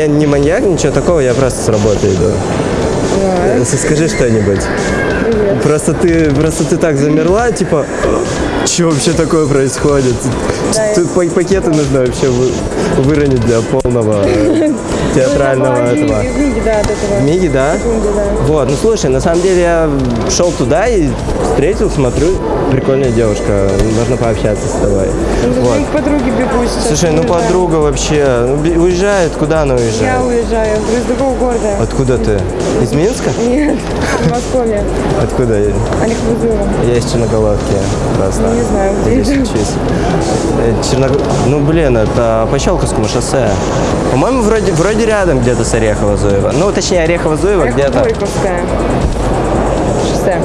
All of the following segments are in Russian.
Я не маньяк, ничего такого, я просто с работы иду. Э, Скажи что-нибудь. Просто ты, просто ты так замерла, типа, что вообще такое происходит? Тут па- пакеты нужно вообще вы- выронить для полного театрального этого. Из Миги, да, от этого. Миги, да? Секунды, да. Вот, ну слушай, на самом деле я шел туда и встретил, смотрю, прикольная девушка, можно пообщаться с тобой. Ну, Вот. к подруге бегу сейчас? Слушай, ну подруга вообще, ну, уезжает, куда она Я уезжает? уезжаю из другого города. Откуда ты? Из Минска? Нет, в Москве. Откуда? я? Олег Бузова. Я из Черноголовки просто. Не знаю, где Здесь учусь. Э, Черног- Ну, блин, это по Щелковскому шоссе. По-моему, вроде, вроде рядом где-то с Орехово-Зуево. Ну, точнее, Орехово-Зуево где-то. Горьковская. Шоссе.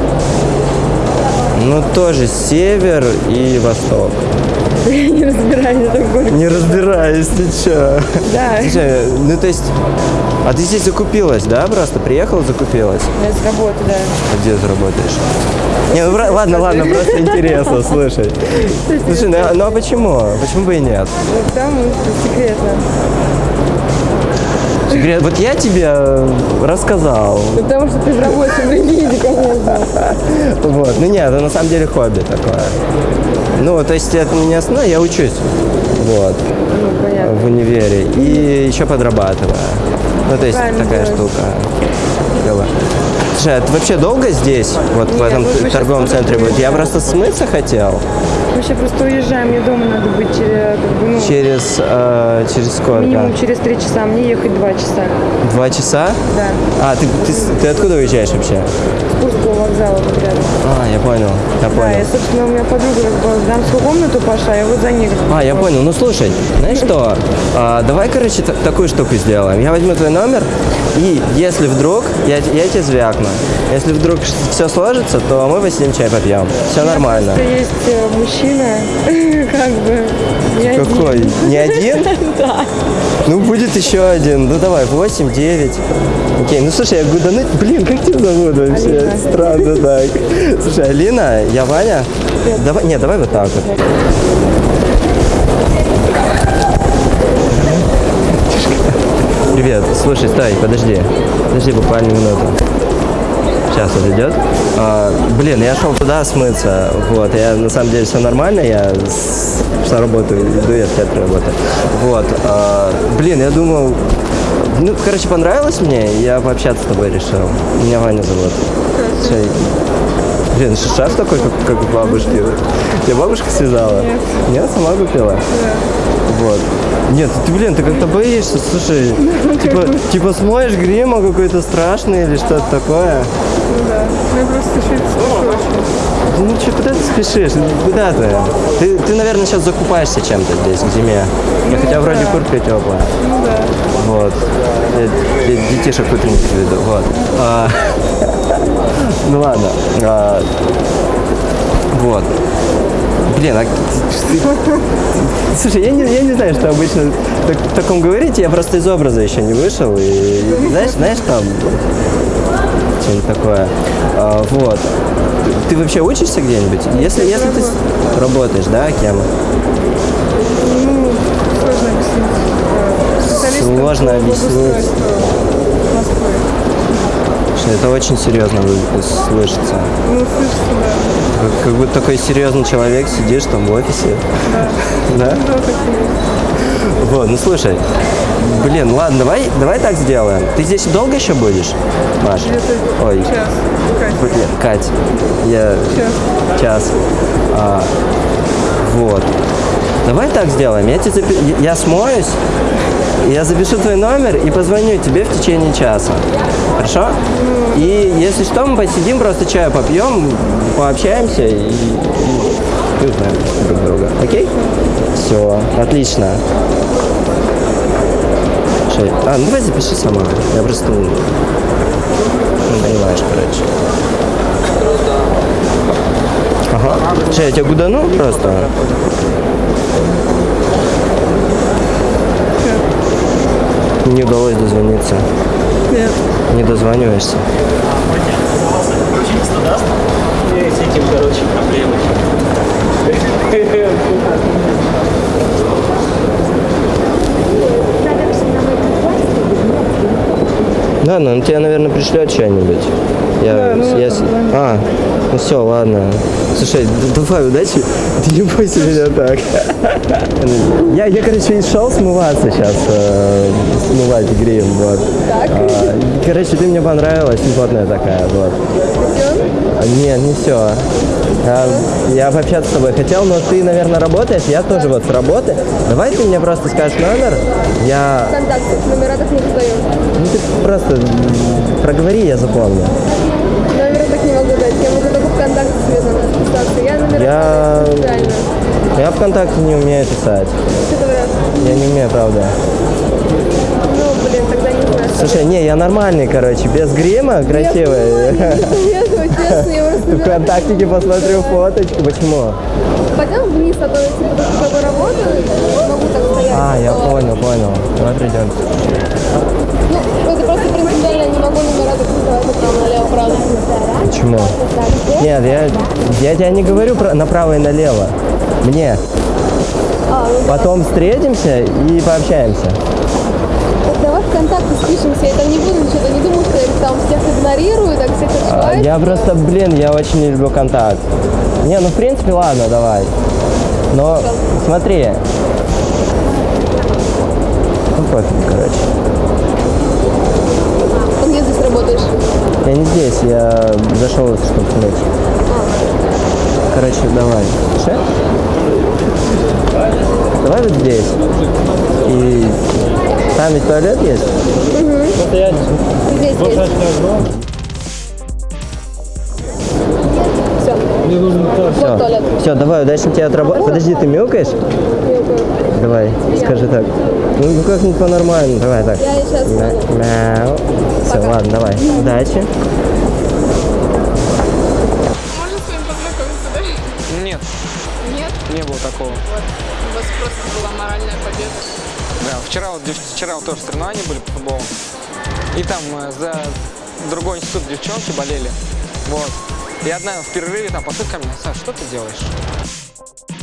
Ну, тоже север и восток. Я не разбираюсь, это Горьков. Не разбираюсь, ты чё? Да, Слушай, ну то есть, а ты здесь закупилась, да, просто? Приехала, закупилась? я с работы, да. А где ты работаешь? Не, ну ладно, ладно, просто интересно, слушай. Слушай, ну, а- ну а почему? Почему бы и нет? Ну, там это секретно. Секрет- Вот я тебе э, рассказал. Потому что ты в рабочем виде, конечно. Вот. Ну нет, это на самом деле хобби такое. Ну, то есть это не основное, я учусь. Вот. Ну, понятно. в универе и еще подрабатываю. Ну, то есть Правильно такая делаешь. штука. Дело. Слушай, а ты вообще долго здесь, вот в Нет, этом торговом центре? Вот я просто смыться хотел Мы сейчас просто уезжаем, мне дома надо быть через, как бы, ну, через, э, через сколько? минимум через три часа, мне ехать два часа. Два часа? Да, А, ты, ты, ты откуда уезжаешь вообще? с Курского вокзала вот рядом. А, я понял, я Да, понял. я, собственно, у меня подруга в дамскую комнату пошла, я вот за ней. А, я понял. Ну слушай, знаешь что? А, давай, короче, та- такую штуку сделаем. Я возьму твой номер, и если вдруг, я, я тебе звякну. Если вдруг все сложится, то мы посидим чай попьем. Все нормально. Просто есть э, мужчина, как бы, не один. Какой? Не один? Да. Ну, будет еще один. Ну, давай, 8, 9. Окей, ну, слушай, я говорю, да ну, блин, как тебя зовут вообще? Алина. Странно так. Слушай, Алина, я Ваня. Давай, не, давай вот так вот. Привет, слушай, стой, подожди. Подожди буквально минуту. Сейчас вот идет. А, блин, я шел туда смыться. Вот, я на самом деле все нормально, я с, с работы иду, я в театре работаю. Вот. а, блин, я думал. Ну, короче, понравилось мне, я пообщаться с тобой решил. Меня Ваня зовут. Всё, Блин, ш- шарф такой, как, как у бабушки. Тебя бабушка связала? Нет. Нет, сама купила? Вот. Нет, ты, блин, ты как-то боишься, слушай. Типа, типа смоешь грима какой-то страшный или что-то такое. Ну да, я просто чуть Ну что, куда ты спешишь? Ну, Куда ты? ты? Ты, наверное, сейчас закупаешься чем-то здесь, к зиме. Ну, хотя вроде да. куртка теплая. Ну да. Вот. Я- я детишек утренних веду. Вот. А, ну ладно. А, вот. Блин, а Слушай, я не, я не знаю, что обычно так, таком говорите, я просто из образа еще не вышел. И знаешь, знаешь там что-нибудь такое. А, вот. Ты, вообще учишься где-нибудь? Если, если ты работаешь, да, кем? Ну, сложно объяснить. Сложно объяснить. Москвы. Это очень серьезно слышится. Ну, слышите, да. Как, будто такой серьезный человек сидишь там в офисе. Да? Вот, ну слушай. Блин, ладно, давай, давай так сделаем. Ты здесь долго еще будешь, Маш? Ой, час. Кать, Кать, я час. час. А, так сделаем. Я, тебе я- смоюсь, я запишу твой номер и позвоню тебе в течение часа. Хорошо? И если что, мы посидим, просто чаю попьем, пообщаемся и, и, узнаем друг друга. Окей? Все, отлично. А, ну давай запиши сама. Я просто... Ну, понимаешь, короче. Слушай, я тебя гудану просто? Не удалось дозвониться. Нет. Не дозваниваешься. с этим, короче, проблемы. Да, ну он тебе, наверное, пришлет что-нибудь. Я, Да, ну, я. А, ну все, ладно. Слушай, давай, удачи. Ты не бойся меня так. Я, я короче, и шел смываться сейчас, э, смывать грим, вот. Так. А, короче, ты мне понравилась, симпатная такая, вот. А, Нет, не все. Я пообщаться с тобой хотел, но ты, наверное, работаешь, я тоже вот с работы. Давай ты мне просто скажешь номер, я... Контакты, номера так не раздаю. Ну ты просто проговори, я запомню. Номера так не могу дать. Я могу только ВКонтакте подписаться. Я номера Я-. Я ВКонтакте не умею писать. Что говорят? Я не умею, правда. Ну, блин, тогда не знаю. Слушай, не, я нормальный, короче, без грима, красивый. Вконтактике посмотрю фоточку. Почему? Пойдем вниз, а то я типа работаю, могу так стоять. А, я понял, понял. Давай придем. Ну, это просто принципиально не могу номера так называть направо, налево, правда. Почему? Нет, я, я тебе не говорю про направо и налево. Мне. А, ну Потом встретимся и пообщаемся. так давай ВКонтакте спишемся, я там не буду ничего, не думаю, что я там всех игнорирую, так всех А, отшиваю. Я просто, блин, я очень не люблю контакт. Не, ну в принципе, ладно, давай. Но смотри. Ну пофиг, короче. Не здесь, я зашел, чтобы снять. Короче, давай. Ше? Давай вот здесь. И там ведь туалет есть? Здесь есть. Мне нужен тоже. Вот туалет. Все, давай, удачно тебе отработать. Подожди, ты мяукаешь? Давай, скажи так. Ну, ну как-нибудь по-нормальному. Давай так. Я сейчас... Мяу. Все, ладно, давай. Удачи. Можно с вами познакомиться, да? Нет, Нет? не было такого. Вот. У вас просто была моральная победа. Да, вчера, вот, вчера вот тоже соревнования были по футболу. И там э, за другой институт девчонки болели. Вот. И одна в перерыве там ко мне, Саш, что ты делаешь?